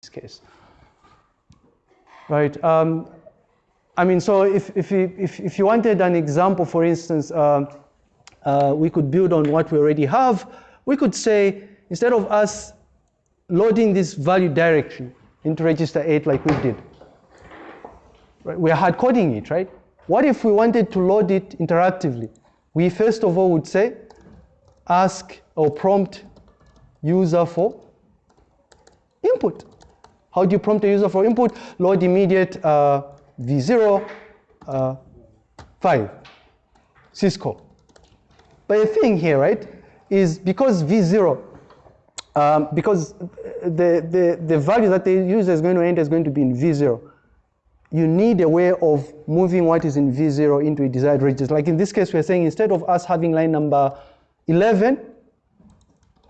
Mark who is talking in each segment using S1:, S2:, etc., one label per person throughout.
S1: this case. Right. Um, I mean, so if, if, you, if, if you wanted an example, for instance, uh, uh, we could build on what we already have. We could say, instead of us loading this value directly into register 8 like we did, right, we're hard coding it, right? What if we wanted to load it interactively? We first of all would say, ask or prompt user for input. How do you prompt a user for input? Load immediate uh, v0 uh, 5 syscall. But the thing here, right, is because v0, um, because the, the, the value that the user is going to enter is going to be in v0, you need a way of moving what is in v0 into a desired register. Like in this case, we're saying instead of us having line number 11,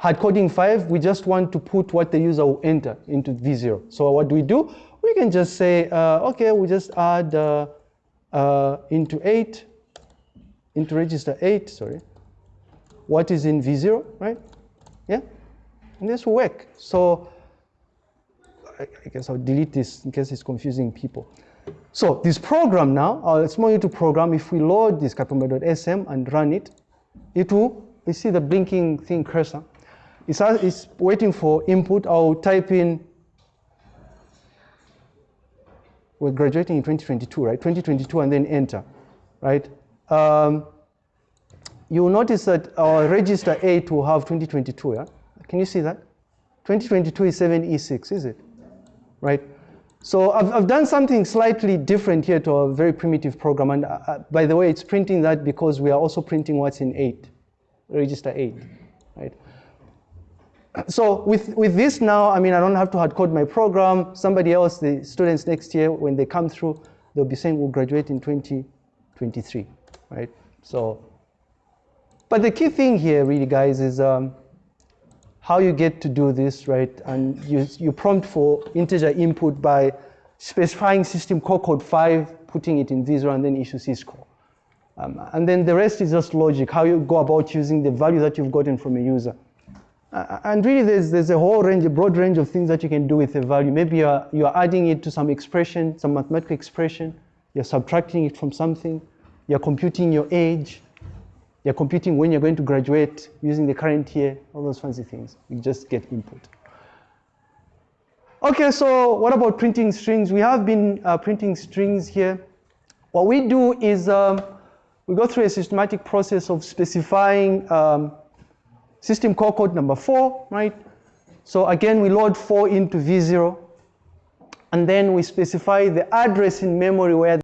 S1: hard coding 5, we just want to put what the user will enter into v0. So what do we do? We can just say, uh, okay, we just add uh, uh, into 8, into register 8, sorry, what is in v0, right? Yeah, and this will work. So I, I guess I'll delete this in case it's confusing people. So this program now, it's more into program. If we load this capital.sm and run it, it will, you see the blinking thing cursor. It's, it's waiting for input. I'll type in, we're graduating in 2022, right? 2022 and then enter, right? Um, you will notice that our register 8 will have 2022, yeah? Can you see that? 2022 is 7E6, is it? Right? So I've, I've done something slightly different here to a very primitive program. And uh, uh by the way, it's printing that because we are also printing what's in 8, register 8, right? So with, with this now, I mean, I don't have to hard code my program. Somebody else, the students next year, when they come through, they'll be saying we'll graduate in 2023, right? So, but the key thing here really, guys, is um, how you get to do this, right? And you, you prompt for integer input by specifying system call code 5, putting it in v0, and then issue syscall. Um, and then the rest is just logic, how you go about using the value that you've gotten from a user. And really, there's, there's a whole range, a broad range of things that you can do with a value. Maybe you're, you're adding it to some expression, some mathematical expression, you're subtracting it from something, you're computing your age, you're computing when you're going to graduate using the current year, all those fancy things. You just get input. Okay, so what about printing strings? We have been uh, printing strings here. What we do is um, we go through a systematic process of specifying um, system call code number four, right? So again, we load four into V0, and then we specify the address in memory where